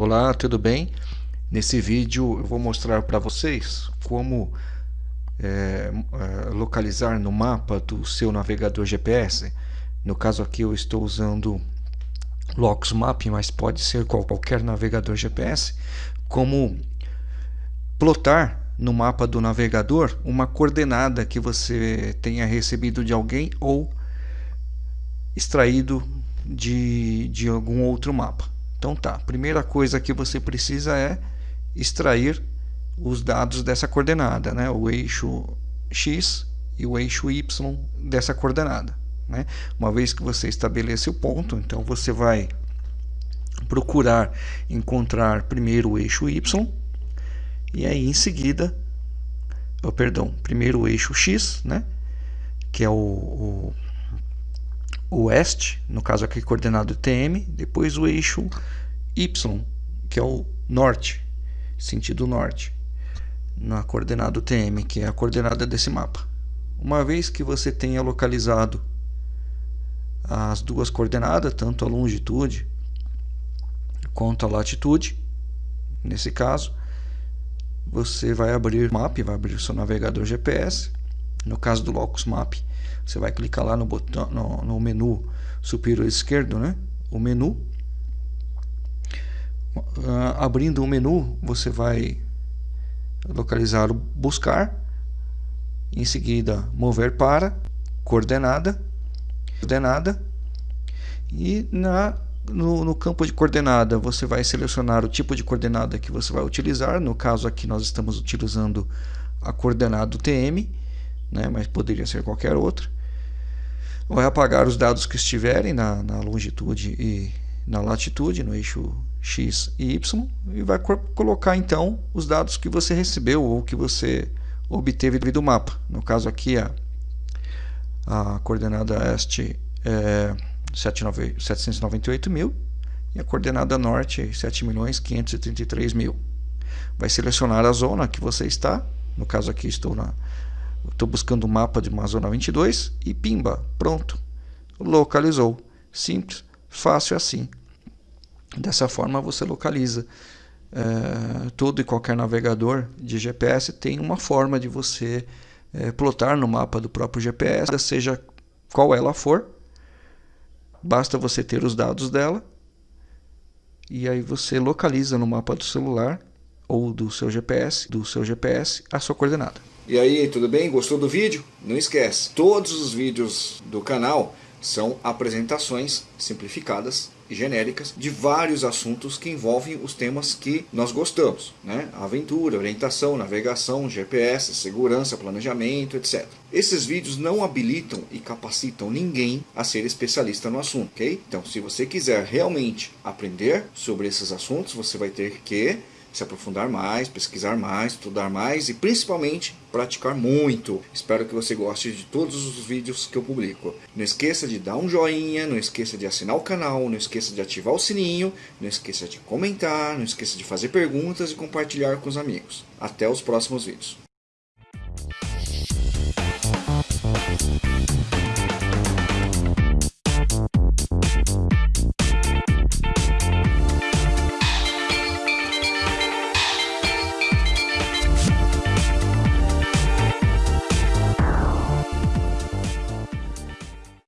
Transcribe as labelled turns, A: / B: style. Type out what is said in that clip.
A: Olá, tudo bem? Nesse vídeo eu vou mostrar para vocês como é, é, localizar no mapa do seu navegador GPS. No caso aqui eu estou usando Locus Map, mas pode ser qualquer navegador GPS. Como plotar no mapa do navegador uma coordenada que você tenha recebido de alguém ou extraído de, de algum outro mapa. Então tá, primeira coisa que você precisa é extrair os dados dessa coordenada, né? o eixo x e o eixo y dessa coordenada. Né? Uma vez que você estabelece o ponto, então você vai procurar encontrar primeiro o eixo y e aí em seguida, oh, perdão, primeiro o eixo x, né? que é o, o oeste, no caso aqui coordenado TM, depois o eixo Y, que é o norte, sentido norte, na coordenada TM, que é a coordenada desse mapa. Uma vez que você tenha localizado as duas coordenadas, tanto a longitude quanto a latitude, nesse caso, você vai abrir o mapa, vai abrir o seu navegador GPS. No caso do Locus Map, você vai clicar lá no botão no, no menu superior esquerdo, né? O menu. Uh, abrindo o menu, você vai localizar o buscar, em seguida mover para coordenada, coordenada e na no, no, campo de coordenada você vai selecionar o tipo de coordenada que você vai utilizar. No caso aqui nós estamos utilizando a coordenada TM, né, mas poderia ser qualquer outra vai apagar os dados que estiverem na, na longitude e na latitude, no eixo X e Y, e vai colocar então os dados que você recebeu ou que você obteve do mapa. No caso aqui a, a coordenada este é 798 mil e a coordenada norte 7.533.000. mil. Vai selecionar a zona que você está, no caso aqui estou na Estou buscando o um mapa de uma zona 22 e pimba, pronto. Localizou. Simples, fácil assim. Dessa forma você localiza. É, todo e qualquer navegador de GPS tem uma forma de você é, plotar no mapa do próprio GPS, seja qual ela for. Basta você ter os dados dela e aí você localiza no mapa do celular ou do seu GPS, do seu GPS, a sua coordenada.
B: E aí, tudo bem? Gostou do vídeo? Não esquece, todos os vídeos do canal são apresentações simplificadas e genéricas de vários assuntos que envolvem os temas que nós gostamos, né? Aventura, orientação, navegação, GPS, segurança, planejamento, etc. Esses vídeos não habilitam e capacitam ninguém a ser especialista no assunto, ok? Então, se você quiser realmente aprender sobre esses assuntos, você vai ter que se aprofundar mais, pesquisar mais, estudar mais e principalmente praticar muito. Espero que você goste de todos os vídeos que eu publico. Não esqueça de dar um joinha, não esqueça de assinar o canal, não esqueça de ativar o sininho, não esqueça de comentar, não esqueça de fazer perguntas e compartilhar com os amigos. Até os próximos vídeos.